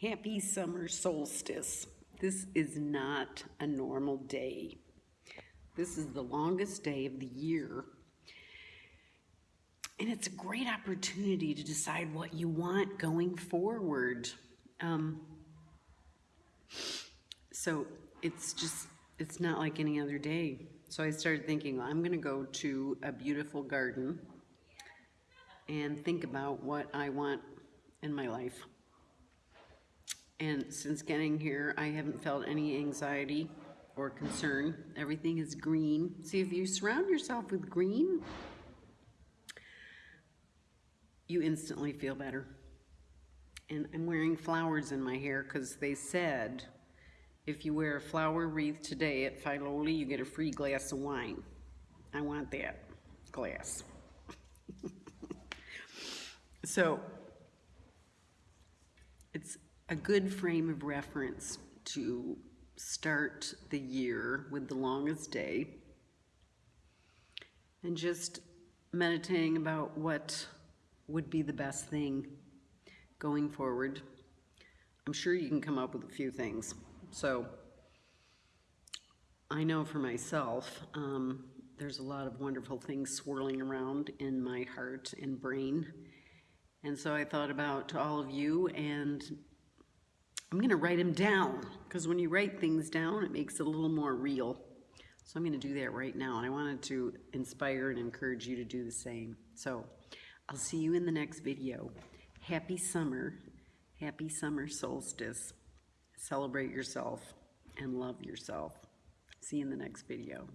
Happy summer solstice. This is not a normal day. This is the longest day of the year. And it's a great opportunity to decide what you want going forward. Um, so it's just, it's not like any other day. So I started thinking, well, I'm going to go to a beautiful garden and think about what I want in my life. And since getting here, I haven't felt any anxiety or concern. Everything is green. See, if you surround yourself with green, you instantly feel better. And I'm wearing flowers in my hair because they said if you wear a flower wreath today at Filoli, you get a free glass of wine. I want that glass. so it's a good frame of reference to start the year with the longest day and just meditating about what would be the best thing going forward. I'm sure you can come up with a few things. So I know for myself, um, there's a lot of wonderful things swirling around in my heart and brain. And so I thought about all of you and I'm going to write them down because when you write things down, it makes it a little more real. So I'm going to do that right now. And I wanted to inspire and encourage you to do the same. So I'll see you in the next video. Happy summer. Happy summer solstice. Celebrate yourself and love yourself. See you in the next video.